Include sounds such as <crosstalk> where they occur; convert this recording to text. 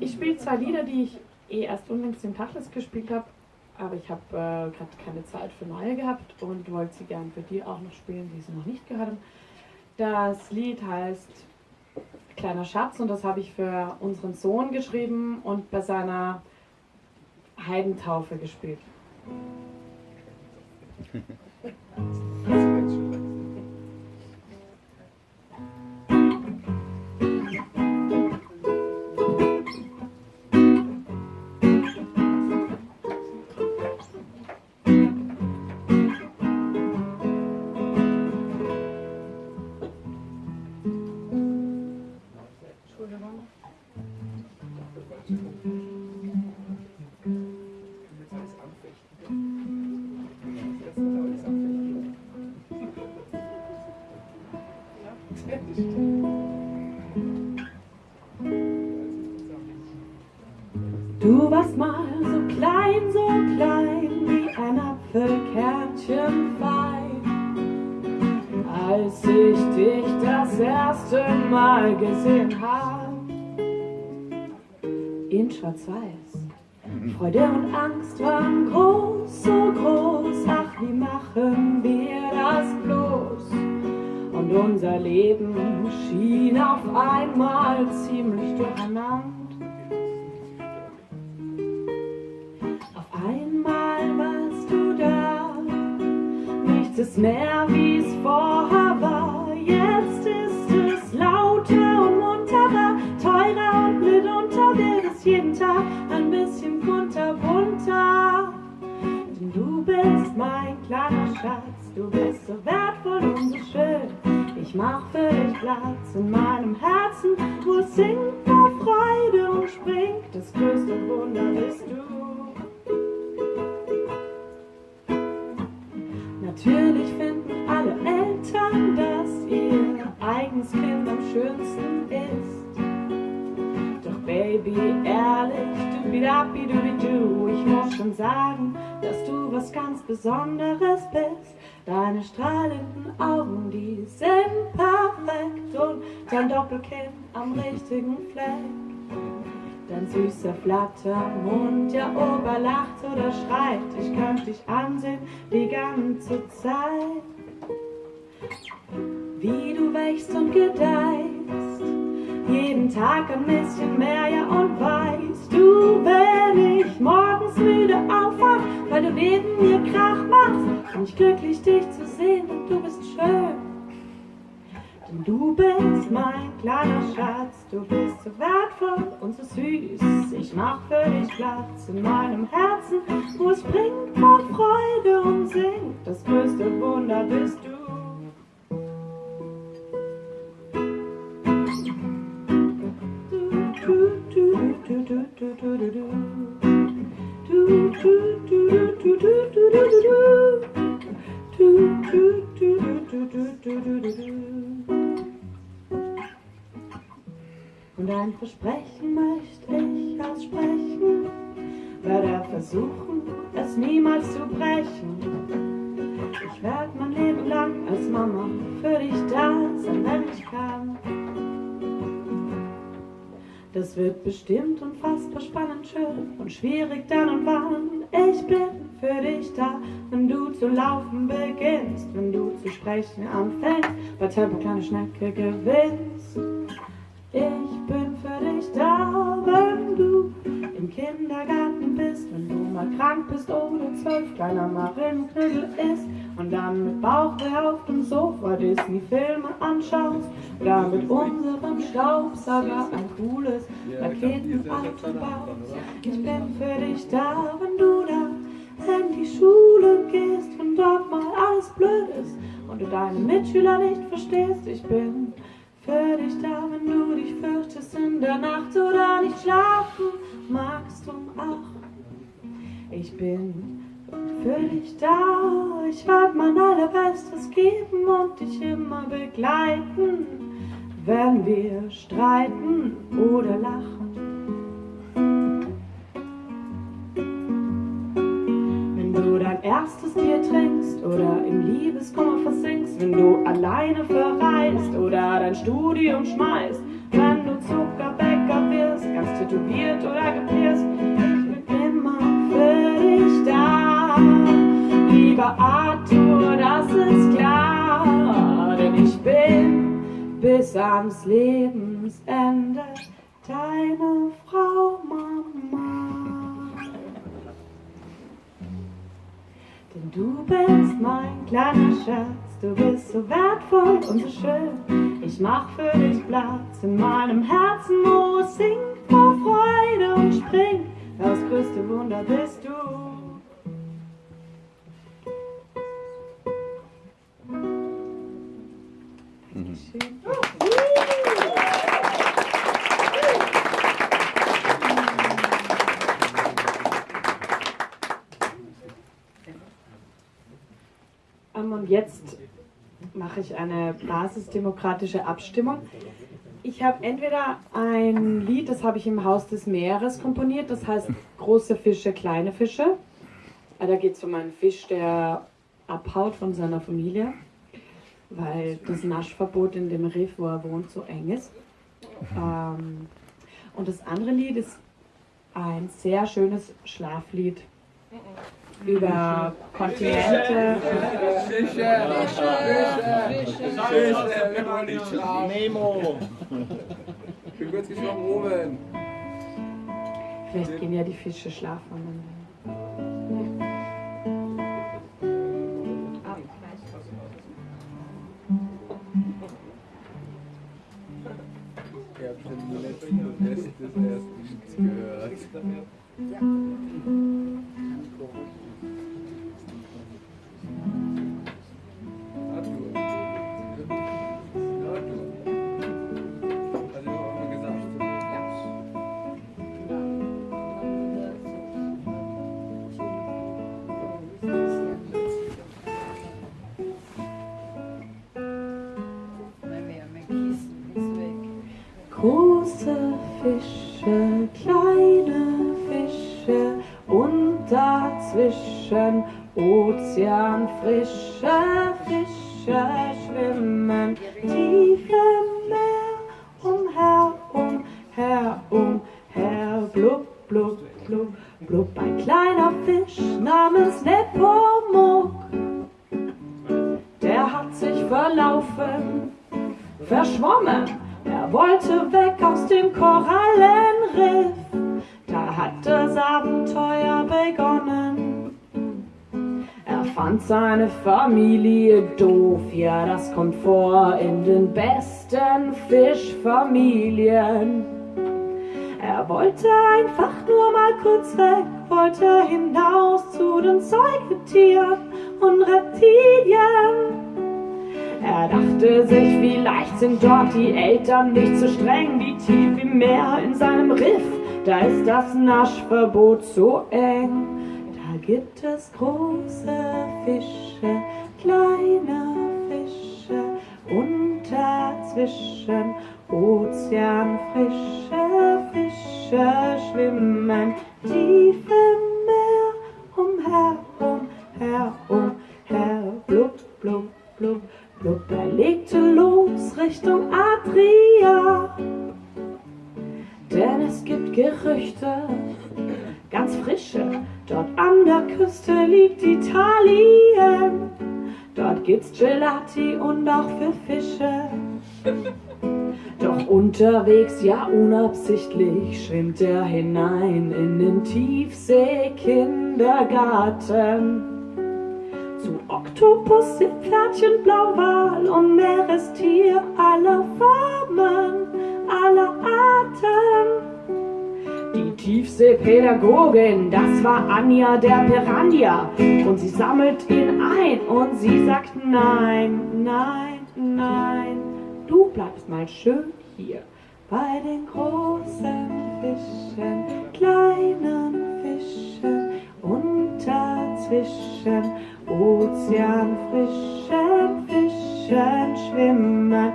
Ich spiele zwei Lieder, die ich eh erst unlängst im Tachlis gespielt habe, aber ich habe äh, gerade keine Zeit für neue gehabt und wollte sie gern für die auch noch spielen, die sie noch nicht gehört haben. Das Lied heißt Kleiner Schatz und das habe ich für unseren Sohn geschrieben und bei seiner Heidentaufe gespielt. <laughs> Du warst mal so klein, so klein wie ein Apfelkernchen fein. Als ich dich das erste Mal gesehen hab, in Schwarz-Weiß. Freude und Angst waren groß, so groß, ach, wie machen wir unser Leben schien auf einmal ziemlich durcheinander. Auf einmal warst du da, nichts ist mehr wie es vorher war. Jetzt ist es lauter und munterer, teurer und mitunter wird es jeden Tag ein bisschen kunterbunter. Denn du bist mein kleiner Schatz, du bist so wertvoll und so schön. Ich mach für dich Platz in meinem Herzen, wo es singt vor Freude und springt. Das größte Wunder bist du. Natürlich finden alle Eltern, dass ihr eigenes Kind am schönsten ist. Doch Baby, ehrlich, du bidabi du du, ich muss schon sagen, dass du was ganz Besonderes bist. Deine strahlenden Augen, die sind perfekt und dein Doppelkinn am richtigen Fleck. Dein süßer Flattermund, ja ob er lacht oder schreit, ich könnte dich ansehen die ganze Zeit. Wie du wächst und gedeißt, jeden Tag ein bisschen mehr, ja und weißt du, wenn ich aufwach, weil du neben mir Krach machst, bin ich glücklich, dich zu sehen und du bist schön. Denn du bist mein kleiner Schatz, du bist so wertvoll und so süß. Ich mach für dich Platz in meinem Herzen, wo es springt vor Freude und singt. Das größte Wunder Und ein Versprechen möchte ich aussprechen, werde versuchen, es niemals zu brechen. Ich werde mein Leben lang als Mama für dich da sein, wenn ich kann. Das wird bestimmt unfassbar spannend, schön und schwierig dann und wann. Ich bin für dich da, wenn du zu laufen beginnst, wenn du zu sprechen anfängst, bei Tempo kleine Schnecke gewinnst. Ich bin für dich da, wenn du im Kindergarten bist, wenn du mal krank bist oder zwölf kleiner Marienknödel isst und dann mit Bauchweh auf dem Sofa Disney-Filme anschaust oder mit unserem Staubsauger ein cooles Raketenauto baust. Ich bin für dich da, wenn du da in die Schule gehst und dort mal alles blöd ist und du deine Mitschüler nicht verstehst. Ich bin für dich da, wenn du dich fürchtest in der Nacht oder nicht schlafen magst du auch. Ich bin für dich da, ich werd mein allerbestes geben und dich immer begleiten, wenn wir streiten oder lachen. Erstes Bier trinkst oder im Liebeskummer versinkst, wenn du alleine verreist oder dein Studium schmeißt, wenn du Zuckerbäcker wirst, ganz tätowiert oder gepierst. Ich bin immer für dich da. Lieber Arthur, das ist klar, denn ich bin bis ans Lebensende du bist mein kleiner Schatz, du bist so wertvoll und so schön. Ich mach für dich Platz in meinem Herzen, wo es singt vor Freude und springt. Das größte Wunder bist du. Ähm, Und jetzt mache ich eine basisdemokratische Abstimmung. Ich habe entweder ein Lied, das habe ich im Haus des Meeres komponiert, das heißt Große Fische, kleine Fische. Ah, Da geht es um einen Fisch, der abhaut von seiner Familie, weil das Naschverbot in dem Riff, wo er wohnt, so eng ist. Ähm, und das andere Lied ist ein sehr schönes Schlaflied über Kontinente. Fische! Fische! Fische! Wir wollen nicht schlafen. Nemo. Ich bin kurz geschlafen oben. Vielleicht gehen ja die Fische schlafen. Ich hab schon die letzten des ersten gehört. Große Fische, kleine Fische und dazwischen Ozeanfrische Fische schwimmen fand seine Familie doof, ja, das kommt vor in den besten Fischfamilien. Er wollte einfach nur mal kurz weg, wollte hinaus zu den Säugetieren und Reptilien. Er dachte sich, vielleicht sind dort die Eltern nicht so streng wie tief im Meer in seinem Riff. Da ist das Naschverbot so eng. Gibt es große Fische, kleine Fische und dazwischen Ozeanfrische Fische schwimmen tief im Meer umher, umher, umher, blub, blub, blub. Blub, er legte los Richtung Adria. Denn es gibt Gerüchte, ganz frische, dort an der Küste liegt Italien. Dort gibt's Gelati und auch für Fische. <laughs> Doch unterwegs, ja unabsichtlich, schwimmt er hinein in den Tiefseekindergarten. Zu Oktopus, Seepferdchen, Blauwal und Meerestier aller Formen, aller Arten. Die Tiefseepädagogin, das war Anja der Piranha. Und sie sammelt ihn ein und sie sagt nein, nein, nein. Du bleibst mal schön hier bei den großen Fischen, kleinen Fischen und dazwischen Ozeanfrischen Fischen schwimmen